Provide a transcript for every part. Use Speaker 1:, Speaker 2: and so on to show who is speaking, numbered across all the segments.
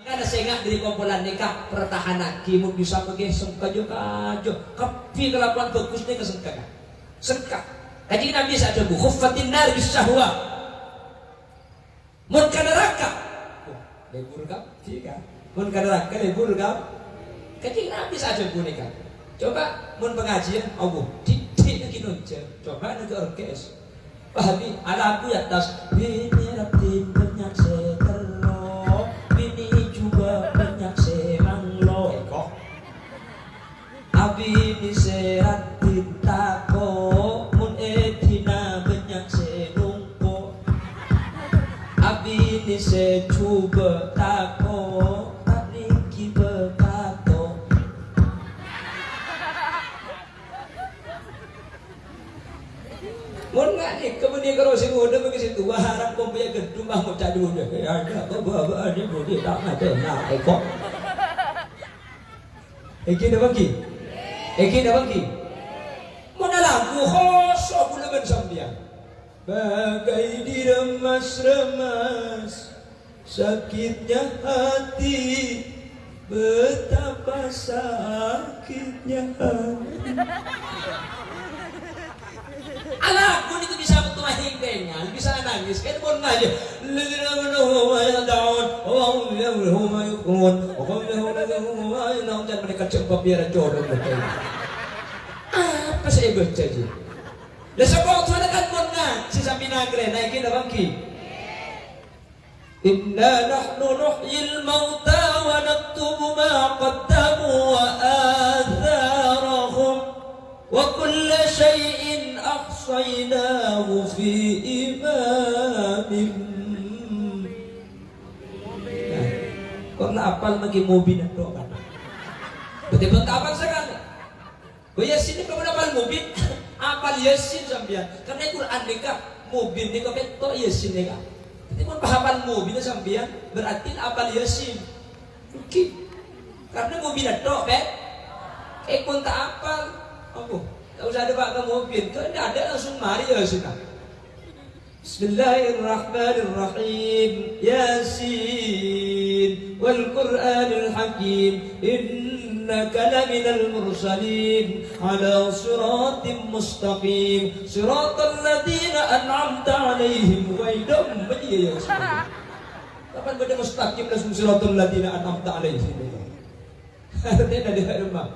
Speaker 1: Karena sengak dari kumpulan nikah pertahanan. Kimu bisa pergi sengkajo kajo kapi kelakuan bagus nih kesengka sengka kaji nabi saja bu. Khuffatin nar bisahwa. Mun neraka. Lebur kap tiga mun neraka lebur kap kaji nabi saja bu nikah. Coba mun pengajian Allah titik lagi nonce coba nanti orkes. Pahami ala aku ya tas ini rabbi banyak abi ni serat tinta ko mun etina banyak abi tako mun ngani kemudian kalau situ wah harap gedung udah ya ada bawa ada mau dia tak ada nah Eki dah bagi Eki dah bagi Mana lagu khosok pula bersambian Bagai diremas-remas Sakitnya hati Betapa sakitnya hati. Anakku itu bisa betul hingkanya, bisa nangis, kan pun aja. Lagina menuhu ya daun, oh ya menuhu ya kuat, oh ya menuhu ya nong jangan mereka cepat biar jodoh mereka. Apa saya baca aja? Dan sebab tu ada kan pun ngaji sampai nagre naikin apa ki? Inna nahnu nuhyil mauta wa naktubu ma qaddamu wa atharahum wa kulla shay'in ahsaynahu fi imamin Kok na apal lagi mobil na to kan? Betul-betul apal sekali. Oh yasin ka mo apal mobil? apal yasin sampean. Karena Quran nikah mobil ni kau beto yasin nikah. Jadi pun paham mobil sampean berarti apal yasin. Oke. Karena mobil itu bet. Eh tak. Apa? Tak usah ada pakai mobil. Kalau tidak ada langsung mari ya sudah. Bismillahirrahmanirrahim Yasin Innaka laminal mursalin Ala siratim mustaqim. Siratal ladina an'amta alaihim Wa idam ya Rasulullah. Kapan benda mustaqim langsung siratal ladina an'amta alaihim? Artinya ada rumah?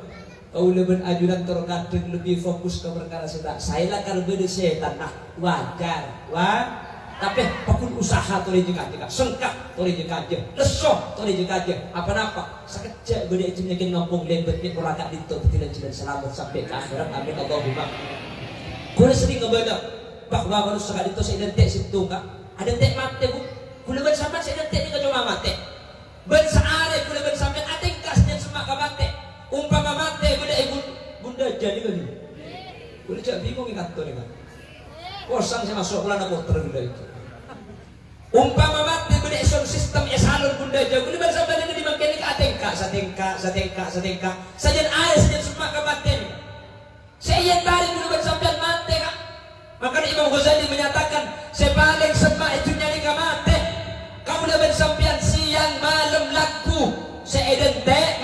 Speaker 1: Kau lebih ajudan terkadang lebih fokus ke perkara setan. Saya lah kalau beda setan, nah wajar, wah. Tapi pakun usaha tuh juga juga, sengkak tuh juga aja, lesoh tuh juga aja. Apa apa? Sekejap beda itu nyakin ngomong lebet ni pulaka itu tidak jalan selamat sampai ke akhirat. Amin Allahumma. Kau sering ngebaca bahwa kalau sekali itu saya identik situ kak, ada tek mati bu. Kau lebih sampai saya identik ni kau mati. Ben seare kau lebih sampai ada kasnya semak mati umpama mati ibu bunda jadi kali boleh cak bingung ingat tuh kan kosong saya masuk bulan aku terbunda itu. Umpama mati bunda isun sistem ya salur bunda jauh boleh bersama dengan dimakai ke atengka satengka satengka satengka sajian air sajian semak kabatin. Saya yang balik bunda bersampai mati kak. Imam Ghazali menyatakan sepaling semak itu nyari mati kamu udah bersampian siang malam laku. Seedentek mah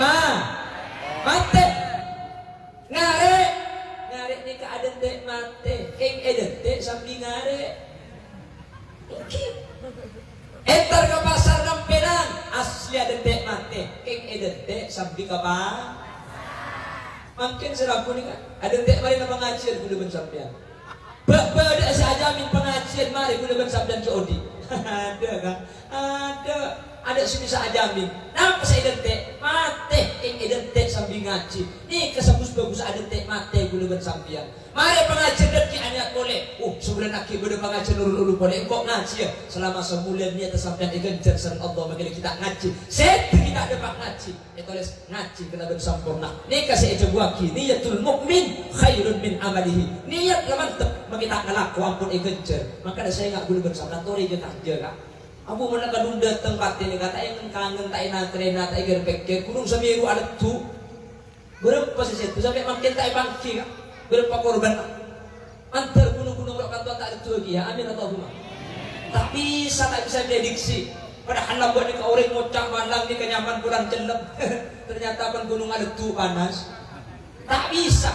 Speaker 1: sambil ke makin serapu ni kan? Aden dek mari nama ngajian kudu ben sampean Bapak ada sajamin pengajian mari kudu ben sampean ke odi. Ada kan? Ada ada sini saya jamin kenapa saya identik mate yang identik sambil ngaji. Nih kesebus bagus ada tek mate gula sampian. Mari pengajian dan ki hanya boleh. Oh sebulan aki boleh pengajian ulu ulu boleh. Kok ngaji ya. Selama sebulan ni atas sampian ikan sen Allah bagi kita ngaji. Set kita ada pak ngaji. Itu les ngaji kena bersempurna. Nih kasih aja buah ki niyatul mukmin khairun min amalihi. Niat mantep. Bagi tak ngelaku ampun ikan maka saya nggak gula bersama tori je kerja Aku mana kadung datang pati ni kata yang kangen tak ina trena tak igar pekke kurung samiru ada tu berapa sih itu sampai makin tak bangki kak berapa korban antar gunung-gunung berapa kantor tak ada tu lagi ya amin atau rumah tapi saya tak bisa prediksi Padahal lambat ni kau orang ngocak malang ni kenyaman kurang celep. Ternyata pun gunung aletu panas. Tak bisa.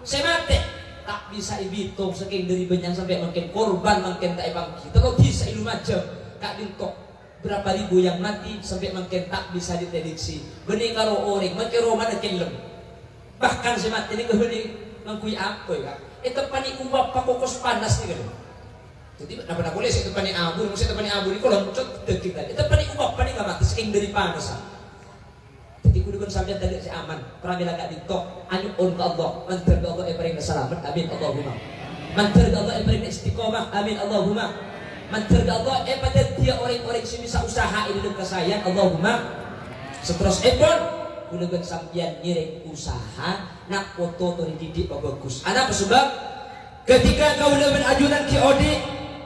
Speaker 1: Saya mati. Tak bisa ibitung saking dari banyak sampai makin korban makin tak bangkit. Kalau bisa ilu macam. Kak dintok berapa ribu yang mati sampai makin tak bisa diprediksi. Benih kalau orang makin roma makin lem. Bahkan saya mati ni kau ni mengkui apa ya? Itu panik ubah pakokos panas ni kan. Jadi kenapa nak boleh itu panik abu, mesti itu panik abu ni kalau muncul detik tadi. Itu panik ubah panik gak mati saking dari panas. Jadi kudu kan sampai tadi si aman. Pramila gak ditok, anu on Allah. Mantar Allah yang selamat. Amin Allahumma. Mantar ke Allah yang istiqomah. Amin Allahumma. Ke Allah yang pada dia orang-orang bisa usaha ini dekat saya. Allahumma. Seterus epon. Kudu kan sampai nyiring usaha. Nak foto tuh dididik bagus. Anak sebab ketika kau lebih ajunan ki odi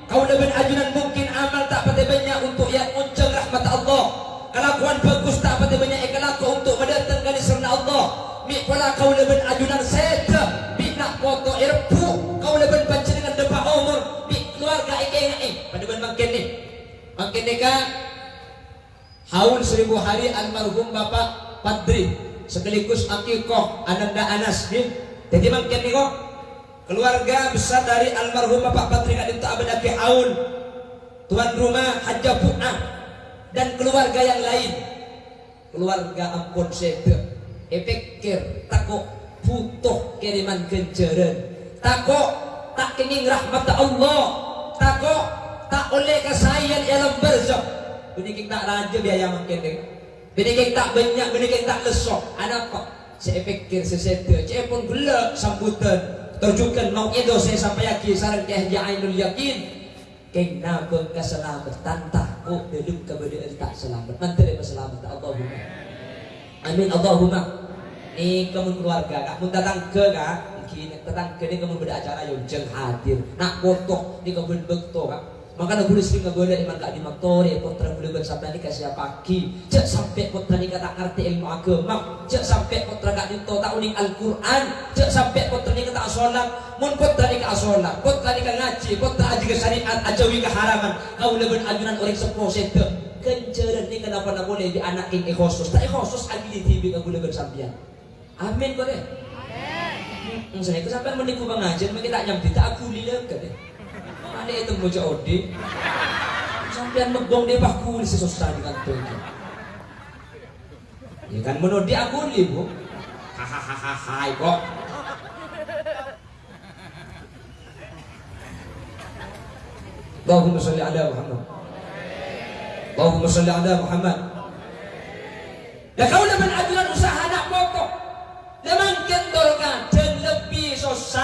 Speaker 1: Kau lebih ajunan mungkin amal tak pada banyak untuk yang muncul rahmat Allah. Kelakuan bagus tak pada banyak yang kelaku untuk mendatangkan serna Allah. Pula kau lebih ajunan seta. Kan. Haul seribu hari almarhum Bapak Padri. Sekaligus akikoh Ananda Anas ni. Jadi makin ni kok keluarga besar dari almarhum Bapak Patri Kadin Abadaki Aun tuan rumah Haja Pu'ah dan keluarga yang lain keluarga ampun sebe epikir takut butuh kiriman kenjaran takut tak kenging rahmat Allah takut tak oleh kesayangan dalam berzak Bini tak raja biaya makin deh Bini tak banyak, bini tak lesok Ada apa? Saya pikir seseta Saya pun gelap sambutan. Tujukan mau itu saya sampai yakin sarang keh ainul yakin. Kena keselamatan takut hidup kepada tak selamat? Dia selamat. Allahumma. Amin Allahumma. Ini kamu keluarga kamu datang ke kak kini datang ke ini kamu beracara yang jeng hadir. Nak foto ini kamu betul kak maka boleh sering boleh iman kak di motor ya putra boleh sampai ni kasih pagi cek sampai putra ni kata ngerti ilmu agama. Cek sampai putra kak di tak unik Al Quran cek sampai putra ni kata sholat mun putra ni kata sholat putra ni kata ngaji. Putra aji ke syariat ajawi ke haraman. Kau lebih ajunan orang sepuh sete kenceran ni kenapa nak boleh di anak ini khusus? Tak khusus lagi di TV kau lebih sampian amin kau deh Amin. Saya kesampean menipu bang ajar, kita nyampe tak aku lihat kan deh mana itu moja odi sampean megong dia baku di sesusah di kantor itu. Ya kan menodi aku li bu. Hahaha kok Allahumma salli ala Muhammad. Allahumma salli ala Muhammad. Ya kau dah ajuran usaha nak pokok. Lemang kendorkan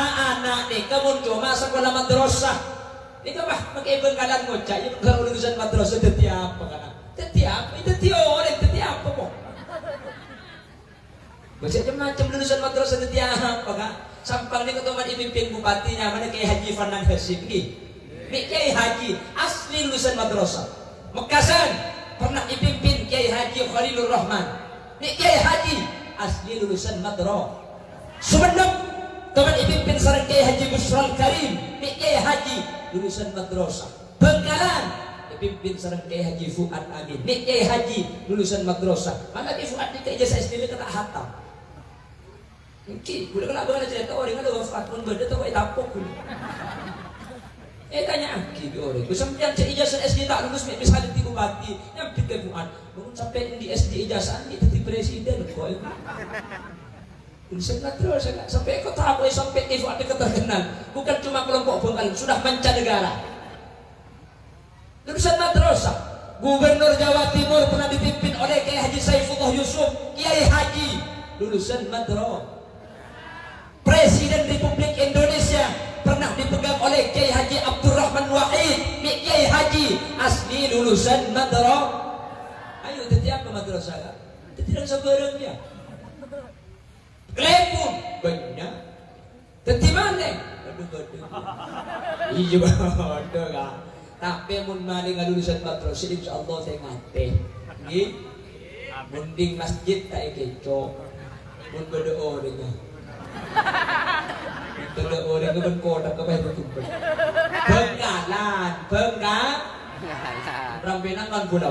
Speaker 1: anak ni Kamu cuma sekolah madrasah Ikaw ba, mag-ibang mo, chay, yung karulusan madrasa, dati apa ka na? Dati apa? Dati orang, dati apa mo? Macam-macam lulusan madrasa dati apa ka? Sampang ni ketua dipimpin bupati mana kay Haji Fanan Hasim ni. Ni kay Haji, asli lulusan madrasa. Mekasan, pernah dipimpin Kiai Haji Khalilur Rahman. Ni Kiai Haji, asli lulusan madrasa. Sebelum teman dipimpin sarang Kiai Haji Busral Karim. Kiai Haji, lulusan madrasah Bengkalan dipimpin sarang Kiai Haji Fuad Amin Kiai Haji lulusan madrasah mana Kiai Fuad ni ijazah SD kata hatam Mungkin, boleh kalau abang cerita orang ada wafat pun benda kau tapok. Eh tanya aki di orang, kusam yang cek ijazah SD tak lulus, misalnya tiga bati, yang pikir Fuad, bangun sampai di SD ijazah ni jadi presiden kau. Saya terus sampai ke tahap sampai itu ada keterkenal. Bukan cuma kelompok bengkal, sudah mancanegara. Lulusan madrasah. Gubernur Jawa Timur pernah dipimpin oleh Kiai Haji Saifullah Yusuf, Kiai Haji lulusan madrasah. Presiden Republik Indonesia pernah dipegang oleh Kiai Haji Abdurrahman Wahid, Kiai Haji asli lulusan madrasah. Ayo tetap ke madrasah. Tidak sebarang dia. Klepun banyak. Tadi mana? Aduh aduh. Iya aduh kan. Tapi mun mari ngalulusan madrasah insyaallah saya ngate. Nggih. Mending masjid tak keco. Mun. Beda orang ke ben kotak ke bae tumpeng. Bengkalan, bengka. Rambenan kan gula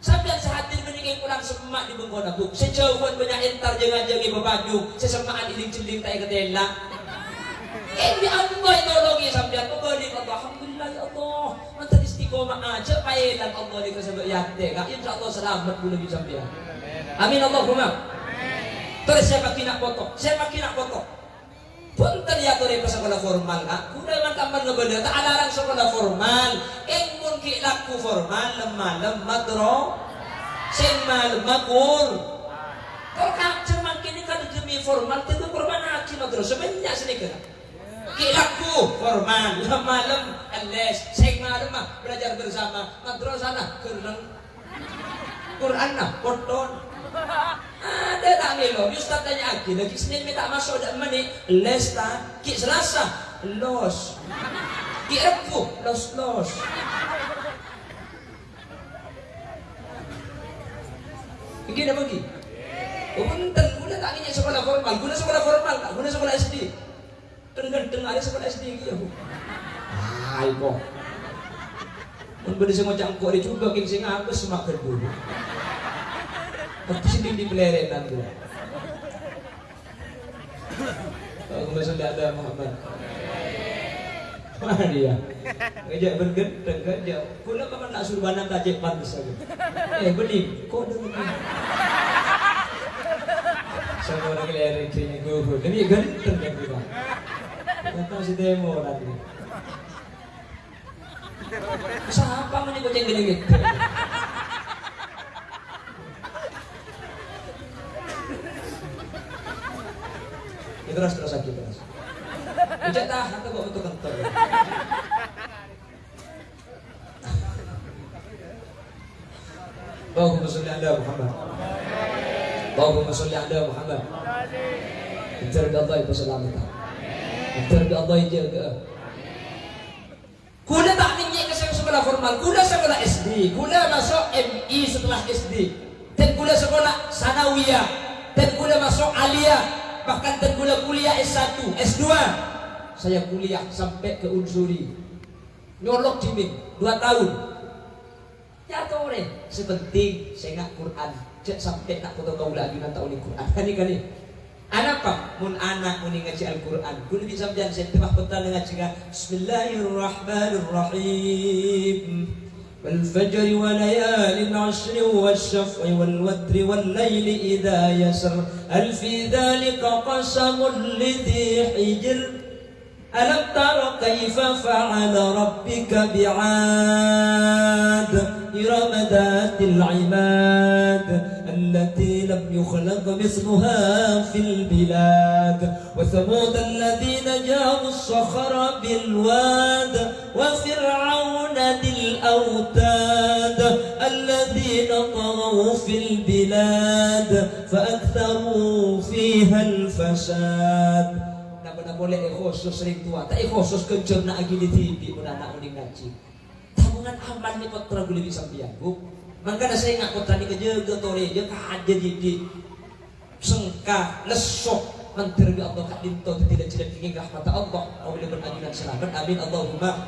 Speaker 1: Sampean sehadir beniking kurang semak di bengkon aku. Sejauhan banyak entar jangan-jangan bebaju, sesemaan iling-ciling tak ketela. Hindi Allah inolongi sampean pabalik Allah. Alhamdulillah ya Allah. Mantan istiqomah aja pailan Allah di yate. Kak insya Allah selamat pula di sampean. Amin Allahumma. Terus foto. Saya pakai nak foto. Punten ya tore pas sekolah formal kak. Kuda man kaman ngebeda tak alarang sekolah formal. Eng mun ki laku formal lemah lemah dro. Sing mal makur. Kalau kak cuman kini kan demi formal itu korban hakim terus sebanyak sedikit. Kilaku formal, malam les, sing malam belajar bersama, madrasah nah kereng Quran nah koton. Ada tak melo, Ustaz tanya lagi, lagi Senin minta masuk dak menit, les tak, ki Selasa, los. Rabu, los los. Begini bagi. Oh, bentar, guna tak ingin sekolah formal, guna sekolah formal, tak guna sekolah SD. Tengah-tengah ada sekolah SD lagi aku. Hai kok. Mun benda sing ngocak kok dia coba king sing apa semakan dulu. Tapi sini di pelerenan tu. Masih tidak ada Muhammad. Mana dia? Ngejak bergenteng ngejak. Kula kapan nak suruh banang kajek panas saja. Eh beli, kok ada begini? Sama orang kelereng kayaknya gue. Demi genteng kan kita. Kata si demo nanti. Siapa mau nyebut yang gede gitu? Itu terus terus lagi terus. Ujak tahan tuh bawa untuk kentor. Muhammad. Allahumma salli ala Muhammad. Bicara Allah itu selamatan. Bicara Allah jaga. Kuda tak minyak ke sekolah formal, kuda sekolah SD, kuda masuk MI setelah SD, dan kuda sekolah sanawiyah, dan kuda masuk aliyah, bahkan dan kuda kuliah S1, S2. Saya kuliah sampai ke unsuri, nyolok jimin, dua tahun Ya tahu deh, sepenting saya nggak Quran, cek sampai nak foto kau lagi nak tahu ni Quran. Kan ni kan ni. Anak apa? Mun anak mun ngaji Al-Quran. Kulo bisa jangan saya tebak petang ngaji Bismillahirrahmanirrahim. والفجر وليال عشر والشفع والوتر والليل إذا يسر هل في ذلك قسم لذي حجر ألم تر كيف فعل ربك بعاد إرم ذات العماد التي لم يخلق مثلها في البلاد. وثمود الذين جابوا الصخر بالواد وفرعون ذي الأوتاد الذين طغوا في البلاد فأكثروا فيها الفساد. na boleh khusus sering tua tak khusus kencur na agi di TV mun anak uning ngaji sambungan aman nih kot prabu lewi Maka ada saya ngaku tadi kejaga tore aja di jadi sengka lesok. Menteri di Allah kadin tau tidak tidak ingin rahmat Allah. Kau boleh dan selamat. Amin Allahumma.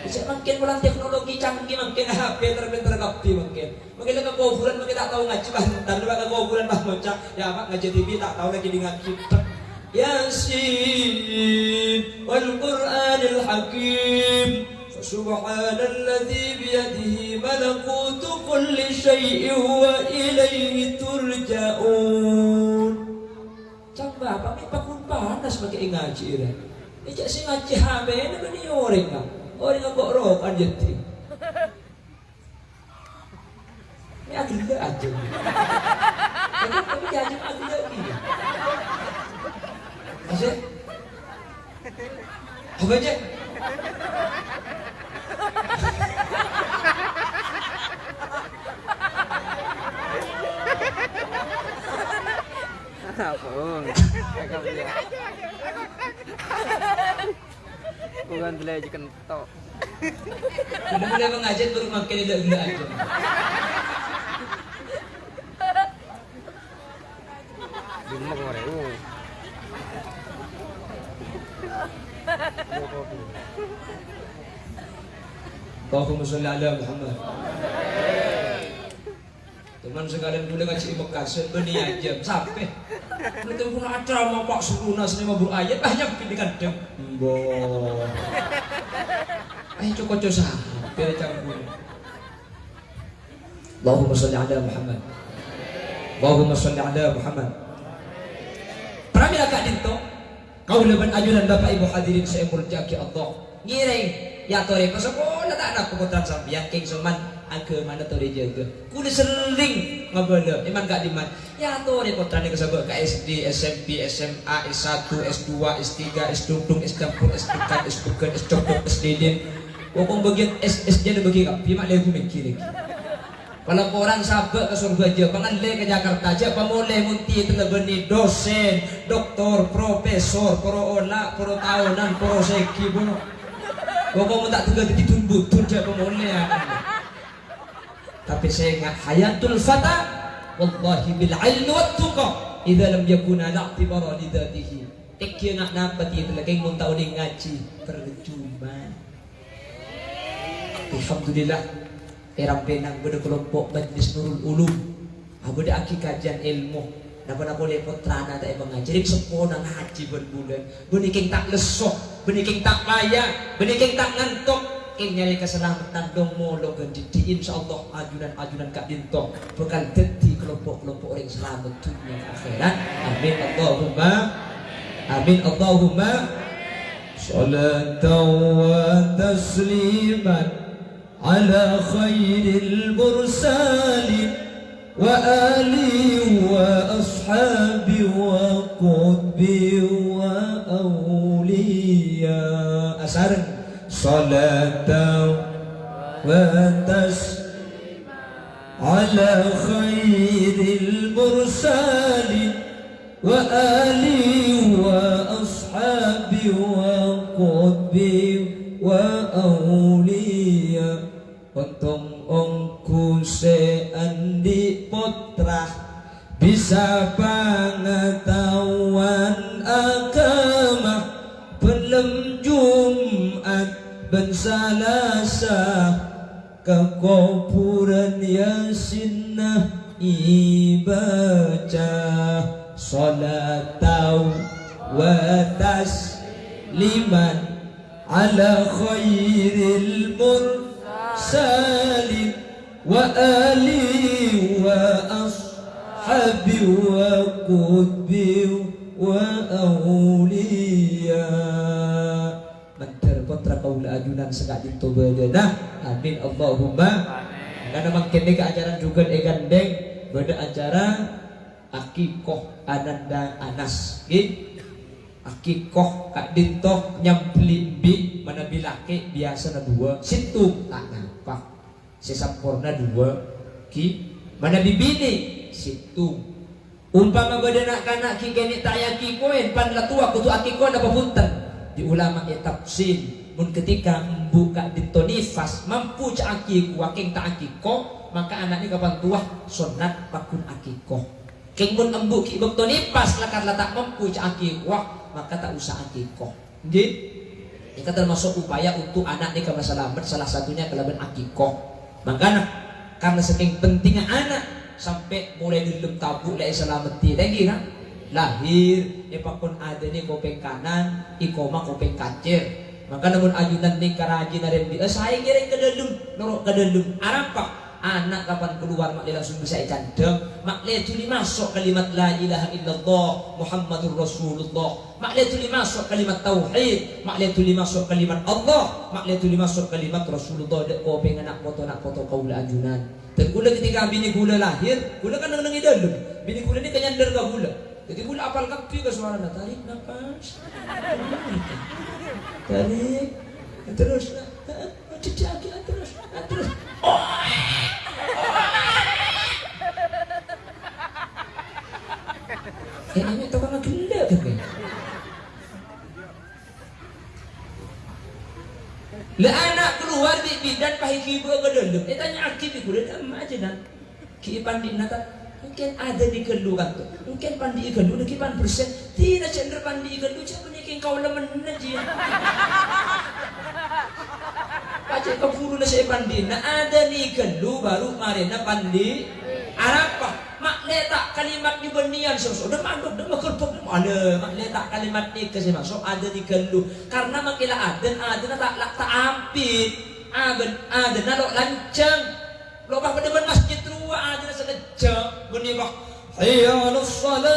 Speaker 1: Bisa makin teknologi canggih Makin HP terbenter kopi makin. Makin lagi kuburan makin tak tahu ngaji Bantan lu bakal kuburan mah bocah. Ya mak ngaji TV tak tahu lagi dengan kita. Yasin Wal Quranil Hakim. فسبحان الذي بيده ملكوت كل شيء وإليه ترجعون Coba kami pakun panas pakai ngaji ini. Ijak si ngaji habe ini kan ni orang kan. Orang yang kok roh kan jadi. Ini agak aja. Tapi jadi agak lagi. Masih? Apa aja?
Speaker 2: Aja kentok.
Speaker 1: Udah mulai mengajar baru makin gila-gila aja.
Speaker 2: Lima kemarin. Uh.
Speaker 1: Allahumma sholli ala Muhammad. Teman sekalian boleh ngaji Mekah sebenarnya aja sampai. Nanti pun ada mau Pak Suruna sini mau ayat banyak pilih kadang. Mbok. Ayo coba coba sampai campur. Allahumma sholli ala Muhammad. Allahumma sholli ala Muhammad. Pramila Kak Dinto, kau leban ajudan Bapak Ibu hadirin saya murjaki Allah. Ngiring ya tore ko sekolah tak ada keputusan sampeyan king soman agama na tore jaga. Kudu sering ngabala iman gak diman. Ya tore ko tani kasabak ka SD, SMP, SMA, S1, S2, S3, S2, S4, S3, S2, S2, S3. Wong bagian S S nya bagi kapi mak lego mikir. Kalau orang sabak ke surga aja, pangan le ke Jakarta aja, pamulai munti telebeni dosen, doktor, profesor, pro ola, pro tahunan, pro seki bono. Kau tak tunggu di tumbuh tuh dia pemulai Tapi saya ingat hayatul fata, wallahi bil ilmi wat tuqa, idza lam yakuna la'tibara li dzatihi. Tekya nak napati itu lagi mun tahu ngaji percuma. Alhamdulillah. Erang benang pada kelompok Majlis Nurul Ulum. Aku ada aki kajian ilmu. Napa napa lepot terana tak mengajari Sepona ngaji berbulan. Beniking tak lesok Beniking tak layak Beniking tak ngantuk. King nyari keselamatan dong molo ganti insya Allah ajunan-ajunan kak dinto bakal deti kelompok-kelompok orang selamat dunia akhirat. Amin. Allahumma amin. Allahumma salatan wa tasliman على خير المرسلين وآله وأصحابه وقطبه وأولياء. أسر صلاة وتسليم على خير المرسلين وآله وأصحابه وقطبه وأولياء awliya Mandar kontra kaula ajunan sekak jinto bedena Amin Allahumma. Karena makin ke ajaran juga egan deng Beda acara Akikoh Ananda Anas Gih Akikoh Kak Dinto nyampli bi Mana bilake biasa na dua. Situ tak nampak. Sesampurna dua Ki Mana bibini? Situ. Umpama nak kanak ki kini tak yaki koin pan la tua kutu akiko na papunten di ulama ya tafsir mun ketika buka dinto nifas mampu cak akiku aking tak akiko maka anak ini kapan tua sunat pakun akiko Keng mun embu ki bekto nifas lakat letak mampu cak akiku maka tak usah akikoh. Nggih. Ini termasuk upaya untuk anak ini kalau selamat salah satunya kelaban akikoh. Makanya karena saking pentingnya anak sampai mulai dilem tabu lai selamat tidak kira lahir ya pun ada nih kopeng kanan ikoma kopeng kacir maka namun ajunan nih karaji naren dia saya kira ke dalam norok ke dalam arapak anak kapan keluar mak langsung bisa candeng mak tuli masuk kalimat la ilaha illallah Muhammadur Rasulullah. Mak tuli masuk kalimat tauhid. Mak tuli masuk kalimat Allah. Mak tuli masuk kalimat Rasulullah. Dek kau pengen nak foto nak foto kau ajunan gula ketika bini gula lahir gula kan nang nangi dalam bini gula ni kenyandar ke gula. Jadi gula apal kapi ke suara tarik nafas tarik terus terus oh Eh, ini tahu kan gila kan kan? Lah anak keluar di bidan pahit kibu ke dalam. Eh tanya akib iku dah aja dan. Ki pandi nata mungkin ada di kelu kan tu. Mungkin pandi kelu dah kipan persen. Tidak cender pandi kelu cuma ni kau lemen aja. Pace kau furu na sa pandi na ada ni kelu baru mari na pandi. Arapa mak letak kalimat ni benian so so dah mandok dah makerpok ada mak letak kalimat ni kasi masuk ada di kelu karena makila aden aden tak tak tak ampit aden aden na lo lancang lo bah pada masjid tua aden na sa lancang beni bah hayya ala salat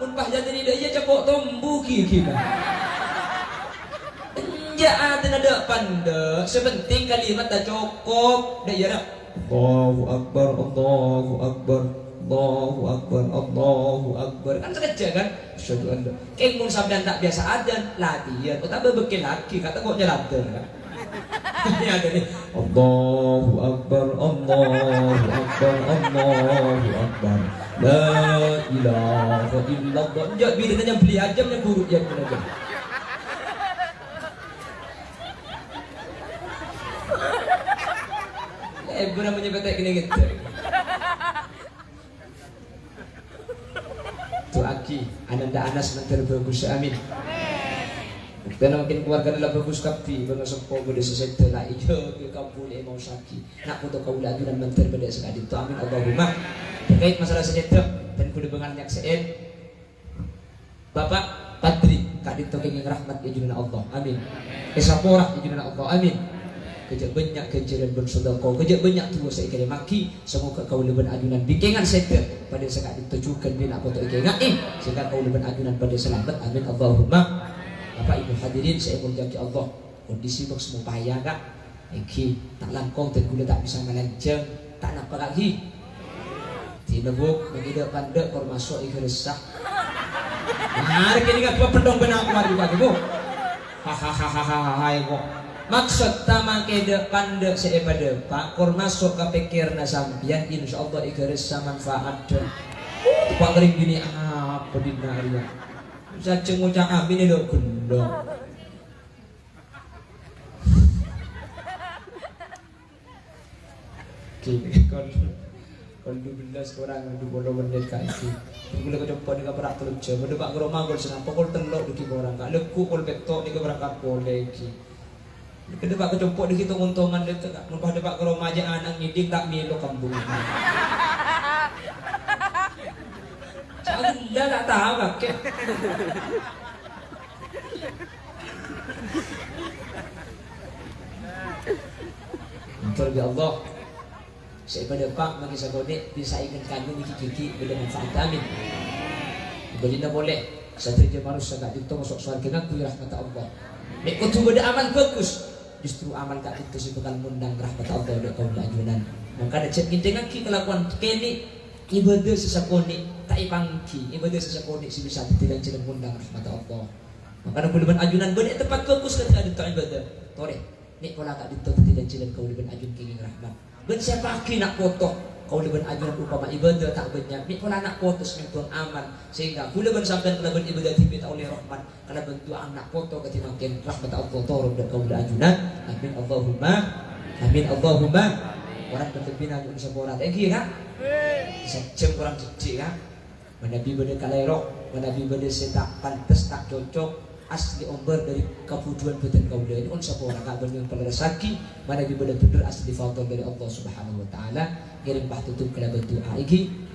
Speaker 1: mun bah jadi ni dia cepok tombu ki ki Ya ada nada panda Sepenting kalimat dah cukup. Dah ya Allahu Akbar Allahu Akbar Allahu Akbar Allahu Akbar. Kan sekejap kan? Asyadu an Keng mun sampean tak biasa adan Latihan Oh tak berbekil lagi? Kata kok jalan kan Ini ada ni Allahu Akbar Allahu Akbar Allahu Akbar. La ilaha illallah. Sekejap bila tanya beli ajam Yang buruk yang benar Eh, guna menyebutkan kena gitu. Tu aki, ananda anas mentar bagus amin. Dan makin keluarga adalah bagus kapti Banga sempo pada sesekta lah. Ijo ke kampung mau saki Nak foto kau lagi dan mentar pada sekali Tu amin Allahumma. Terkait masalah sesekta Dan kuda bengal nyak seen. Bapak Patri Kak Dito kenging rahmat ya Allah. Amin. Kesaporah ya Allah. Amin Kejak banyak kejaran bersodako Kejak banyak tua saya kena maki Semoga kau leban adunan bikingan sektor Pada sekat ditujukan bina foto ikengan Eh Sehingga kau leban adunan pada selamat Amin Allahumma Bapak Ibu hadirin saya menjaki Allah Kondisi bang semua payah kak Eki tak langkong dan gula tak bisa melanceng Tak nampak lagi Tinebuk Mengidak pandek masuk ikhlas resah Hari kini gak pendong benar keluar juga tu Hahaha kok Maksud tama ke depan dek sepada pak Kor masuk ke pikir na sampian Insya Allah ikhlas manfaat dek Pak kering gini apa di naria Saja ngucap amin itu gendong Kini kalau belas orang dua puluh menit kaki. Bila kau jumpa dengan berak terlucu, benda pak geroma kau senang, pokok telok di orang, kak leku kau betok di keberangkat kau lagi. Kada pak jumpa di kita untungan dia tak, numpah dia pak geroma aja anak ngidik tak milo kambung. Anda tak tahu kakek. Terbi Allah saya pada pak bagi sahabat bisa ingin kami ni kiki bila manfaat amin. Baginda boleh satu je marus sangat itu masuk surga ngaku rahmat Allah. Nek kau tu benda amal bagus, justru amal kat itu si bakal mundang rahmat Allah dak kau lajunan. Maka ada cek dengan ki kelakuan kini ibadah sesakoni tak ipangki ibadah sesakoni si bisa tidak cerita mundang rahmat Allah. Maka ada puluhan ajunan benda tempat bagus kan ada ibadah. Tore, nek kau nak itu tidak kau lebih ajun kini rahmat. Ben siapa ki nak foto kau lebih ajunan upama ibadah tak banyak ni pula nak foto sentuh aman. Sehingga kula ben sampai kena ben ibadah tibi oleh rahmat. Kena bentuk anak foto ketika makin rahmat Allah turun dan kau ajunan. Amin Allahumma. Amin Allahumma. Orang bertepina pun thank you kan? Secem orang cici kan? Menabi benda kalerok menabi benda setak pantas tak cocok asli omber dari kebuduan badan kaulah ini on sapa orang? Kak yang pada resaki mana di benar asli fadl dari Allah Subhanahu wa taala. Kirim bah tutup kala bentuk iki